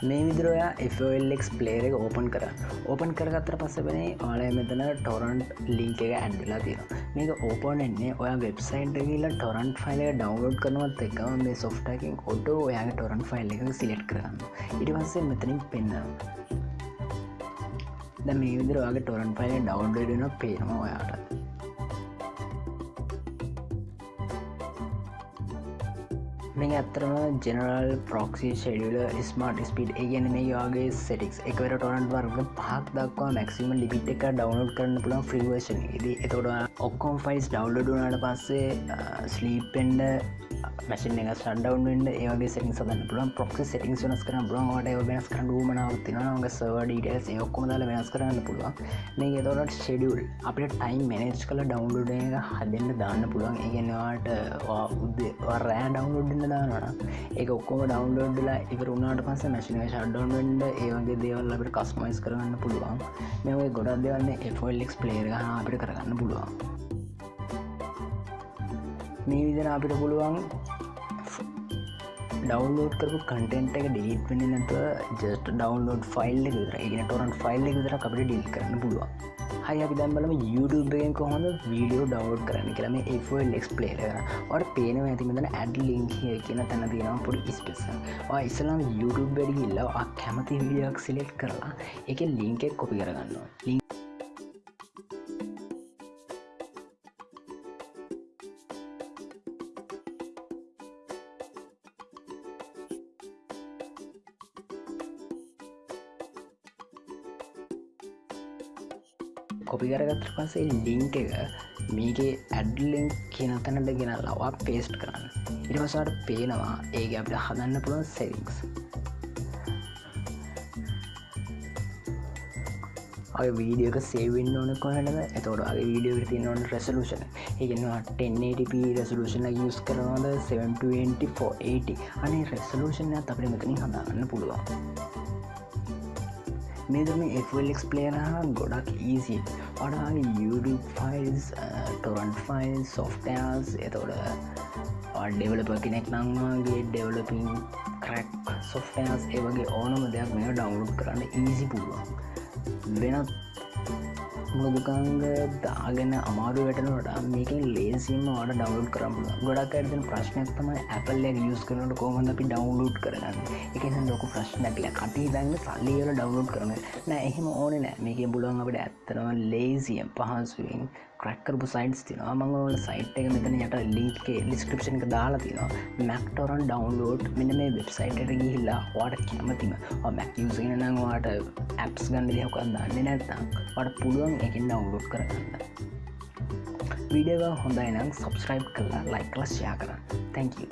මේ විදිරයා FOLX ප්ලේර එක open කර. ඕපන් කරගත්තර පස්සබනේ ඔලය මෙතන ටොරන්ට් ලිංක එක ඇන්ඩලා තියෙන මේක ඕපන් එන්නේ ඔය වෙබ්සයින්ට කියලා ටොරන්ට් ෆයිල ඩවන්ලෝඩ් කරනවත් එක මේ සොෆ්ටකින් ඔඩ ඔයාගේ ටොරන්් ෆයිල් එක සිලෙට් කරන්න ඉට පස්සේ මෙතනින් පෙන්න්න ද මේ විදිර වගේ ටොරන් ෆයිල ඩවන්ඩන පේනවා ඔයාට මේ ඇත්තරම ජෙනරල් ප්‍රොක්සි ෂෙඩියල ස්මර්ට ස්පිඩ් ඒගැන මේ යාගේ සෙටික්ස් එකවර ටොනන්ට වර්ග පහක් දක්වා මැක්සිම ලිපිට එක ඩවනෝඩ් කරන්න පුළන් ෆ්‍රීවර්ෂන් ද එතොට ඔක්කොම් ෆයිස් ඩවලඩුනාට පස්සේ ස්ලීපෙන්ඩ මැසින් එක සඩවන්ට ඒගේ සෙටින් සදන්න පුලන් ප්‍රොක්සි සෙටින් වෙනස් කරන බ්‍රන්ට වෙනස් කරන්න මනාවත්තිනගේ සවඩට ඔක්කොම දාල වෙනස් කරන්න පුළුවන්. මේ තොට ෂෙඩියල් අපට ටයිම් මනේජ් කල ඩවන්ලෝඩ එක හදන්න දාන්න පුළුවන්. ඒගෙනවාට උද්දේ රෑ ඩවන්ලෝඩ්න්න දානන ඒ ඔක්කොම ඩවන්ලෝඩ්ලා ඉවර උනාට පස මැසින ෂඩ්ඩවන්ට ඒවගේ දේවල් අපට කස්මයිස් කරගන්න පුළුවන්. මේ ගොඩක් දෙවන්න එෆල්ෙක් ප්ලේර අපිට කරගන්න පුළුවන්. මේ විදිර අපිට පුළුවන් ඩවන්ලෝඩ් කරපු කටෙන්ට එක ඩිලිට වෙන නැතුව ජස්ට ඩවන්ලෝඩ් ෆයිල් එක විතර ගෙන ටොරන් ෆයිල් එක විතර අපට ඩිල් කරන්න පුළුවන්. හයි අපි දැම් බලම YouTubeෙන් කොහොඳ වීඩියෝ ඩවඩ් කරන්න කියලම ඒෆල් ක්ස්පලේර වට පේනව ඇතිමතන ඇඩ් ලිංකිය කියන තැන තියෙනවා පොඩි ස්පෙස ඉස්ලාම් YouTube වැඩි ඉල්ලා කැමති වීඩියක් සිලෙට් කරලා එක ලිංකෙක් කොපි කරගන්නවා කොපි කරගත්තර පසේ ලිංක එක මේගේ ඇඩ්ලිංක් කියන තැනට ගෙන ලවා පේස්ට් කරන්න. ඉරිවසාට පේනවා ඒක අපට හදන්න පුළුවන් සෙවික්ස් වීඩියක සේවෙන් ඕන කොහටද එතවට අගේ වීඩියෝ ති නොන් රෙසලූෂන ඒගෙනවා 1080p රෙසලූෂන යස් කරනවද? 72480 අනේ රෙසලූෂණ අපට මෙතනින් හදාගන්න පුළුවන්. මේදම එෆලෙක් ප්ලේන ගොඩක් ඊසි වඩාගේ YouTube ෆයිල්ස් ටොරන්් ෆයිල් සොෆ්ටයස් එතොට ඩෙවලප කෙනෙක් නංවාගේ ඩෙවලපින් කරක් සොෆ්ටයස් ඒවගේ ඕනම දෙයක් මේ ඩවන්ලෝඩ් කරන්න ඊසි පුළුවන්. වෙනත් මුදුකංග දාගෙන අමාරු වැටනට මේකින් ලේසිම වාට ඩවලෝඩ් කරම ගොඩක් ඇතින් ප්‍රශ්නයක් තම ඇපල්ල යස් කරනට කෝමද අපි ඩවන්ලෝඩ් කරගන්න? එක ලොක ප්‍රශ්නැකිල කටි දන්න සල්ලියල ඩවලෝඩ් කරන නෑ. එහෙම ඕන නෑ. මේක බුලන් අපට ඇත්තරම ලේසියම් පහන්සුවෙන් ක්‍රක්කරපු සයින්ස් තිනවා මංගවල සයිට් එක මෙතන යට ලිංක්ේ ලිස්ක්‍රපෂන් එක දාලා තිනවා මැක්ටොරන් ඩවන්ලෝඩ් මෙන මේ වෙබ්සයිට ගිහිල්ලා වාට කැමතිම. මැක් යසගෙන නංවාට ඇප්ස් ගන්න දෙහකක් දන්න නැත්නම් වට පුළුවන් එකින් ඩවන්ලෝඩ් කරගන්න. වීඩියව හොඳයි නම් සබස්ක්‍රයිබ් කරලා ලයිකලස්යා කරන්න. තැංකූ